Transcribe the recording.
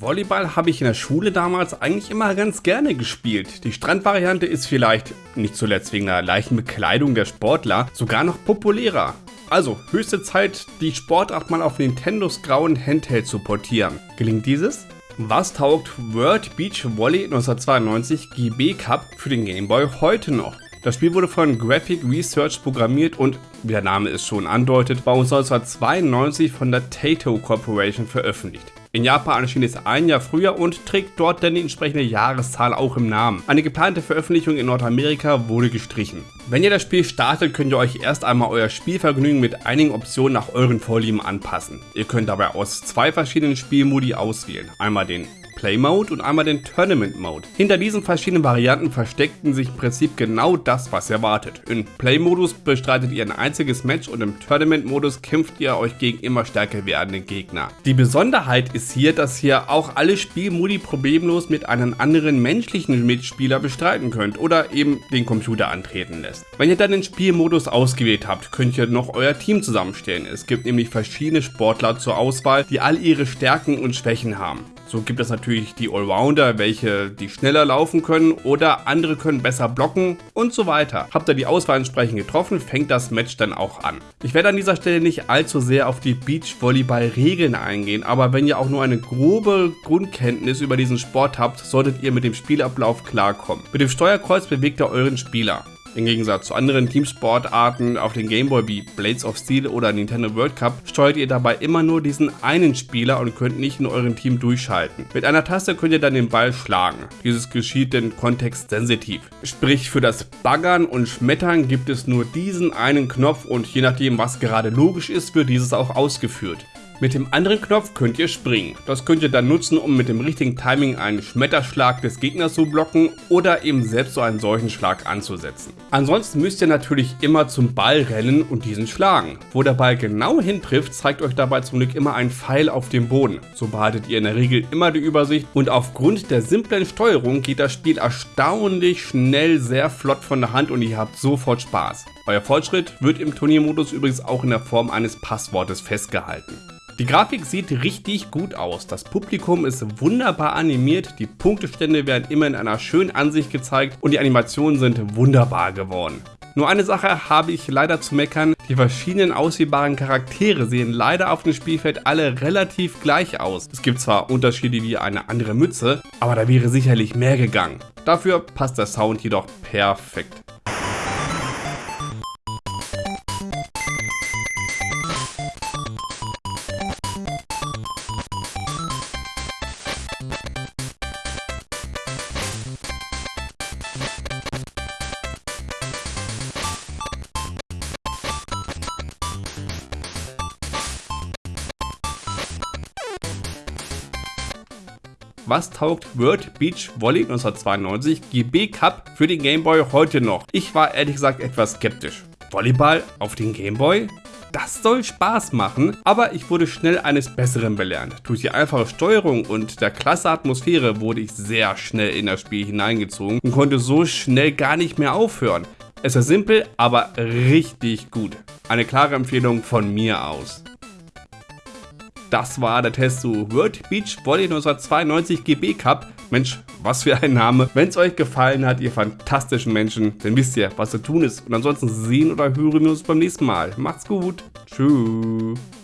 Volleyball habe ich in der Schule damals eigentlich immer ganz gerne gespielt. Die Strandvariante ist vielleicht, nicht zuletzt wegen der leichten Bekleidung der Sportler, sogar noch populärer. Also, höchste Zeit, die Sportart mal auf Nintendos grauen Handheld zu portieren. Gelingt dieses? Was taugt World Beach Volley 1992 GB Cup für den Game Boy heute noch? Das Spiel wurde von Graphic Research programmiert und, wie der Name es schon andeutet, war 1992 von der Taito Corporation veröffentlicht. In Japan erschien es ein Jahr früher und trägt dort dann die entsprechende Jahreszahl auch im Namen. Eine geplante Veröffentlichung in Nordamerika wurde gestrichen. Wenn ihr das Spiel startet, könnt ihr euch erst einmal euer Spielvergnügen mit einigen Optionen nach euren Vorlieben anpassen. Ihr könnt dabei aus zwei verschiedenen Spielmodi auswählen. Einmal den Play Mode und einmal den Tournament Mode. Hinter diesen verschiedenen Varianten versteckten sich im Prinzip genau das, was ihr erwartet. Im Play Modus bestreitet ihr ein einziges Match und im Tournament Modus kämpft ihr euch gegen immer stärker werdende Gegner. Die Besonderheit ist hier, dass ihr auch alle Spielmodi problemlos mit einem anderen menschlichen Mitspieler bestreiten könnt oder eben den Computer antreten lässt. Wenn ihr dann den Spielmodus ausgewählt habt, könnt ihr noch euer Team zusammenstellen. Es gibt nämlich verschiedene Sportler zur Auswahl, die all ihre Stärken und Schwächen haben. So gibt es natürlich die Allrounder, welche die schneller laufen können oder andere können besser blocken und so weiter. Habt ihr die Auswahl entsprechend getroffen, fängt das Match dann auch an. Ich werde an dieser Stelle nicht allzu sehr auf die Beachvolleyball-Regeln eingehen, aber wenn ihr auch nur eine grobe Grundkenntnis über diesen Sport habt, solltet ihr mit dem Spielablauf klarkommen. Mit dem Steuerkreuz bewegt ihr euren Spieler. Im Gegensatz zu anderen Teamsportarten auf den Gameboy wie Blades of Steel oder Nintendo World Cup steuert ihr dabei immer nur diesen einen Spieler und könnt nicht in eurem Team durchschalten. Mit einer Taste könnt ihr dann den Ball schlagen. Dieses geschieht denn kontextsensitiv. Sprich für das Baggern und Schmettern gibt es nur diesen einen Knopf und je nachdem was gerade logisch ist, wird dieses auch ausgeführt. Mit dem anderen Knopf könnt ihr springen. Das könnt ihr dann nutzen, um mit dem richtigen Timing einen Schmetterschlag des Gegners zu blocken oder eben selbst so einen solchen Schlag anzusetzen. Ansonsten müsst ihr natürlich immer zum Ball rennen und diesen schlagen. Wo der Ball genau hintrifft, zeigt euch dabei zum Glück immer ein Pfeil auf dem Boden. So behaltet ihr in der Regel immer die Übersicht und aufgrund der simplen Steuerung geht das Spiel erstaunlich schnell sehr flott von der Hand und ihr habt sofort Spaß. Euer Fortschritt wird im Turniermodus übrigens auch in der Form eines Passwortes festgehalten. Die Grafik sieht richtig gut aus, das Publikum ist wunderbar animiert, die Punktestände werden immer in einer schönen Ansicht gezeigt und die Animationen sind wunderbar geworden. Nur eine Sache habe ich leider zu meckern, die verschiedenen auswählbaren Charaktere sehen leider auf dem Spielfeld alle relativ gleich aus. Es gibt zwar Unterschiede wie eine andere Mütze, aber da wäre sicherlich mehr gegangen. Dafür passt der Sound jedoch perfekt. Was taugt World Beach Volley 1992 GB Cup für den Game Boy heute noch? Ich war ehrlich gesagt etwas skeptisch. Volleyball auf den Game Boy? Das soll Spaß machen, aber ich wurde schnell eines Besseren belernt. Durch die einfache Steuerung und der klasse Atmosphäre wurde ich sehr schnell in das Spiel hineingezogen und konnte so schnell gar nicht mehr aufhören. Es ist simpel, aber richtig gut. Eine klare Empfehlung von mir aus. Das war der Test zu World Beach Volley 1992 GB Cup. Mensch, was für ein Name. Wenn es euch gefallen hat, ihr fantastischen Menschen, dann wisst ihr, was zu tun ist. Und ansonsten sehen oder hören wir uns beim nächsten Mal. Macht's gut. Tschüss.